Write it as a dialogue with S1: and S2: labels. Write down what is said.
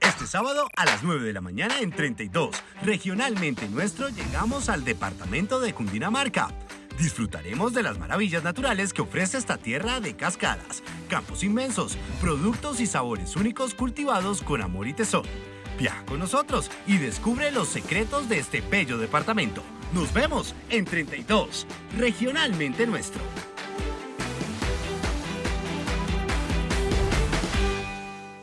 S1: Este sábado a las 9 de la mañana en 32, regionalmente nuestro, llegamos al departamento de Cundinamarca. Disfrutaremos de las maravillas naturales que ofrece esta tierra de cascadas, campos inmensos, productos y sabores únicos cultivados con amor y tesón. Viaja con nosotros y descubre los secretos de este bello departamento. Nos vemos en 32, regionalmente nuestro.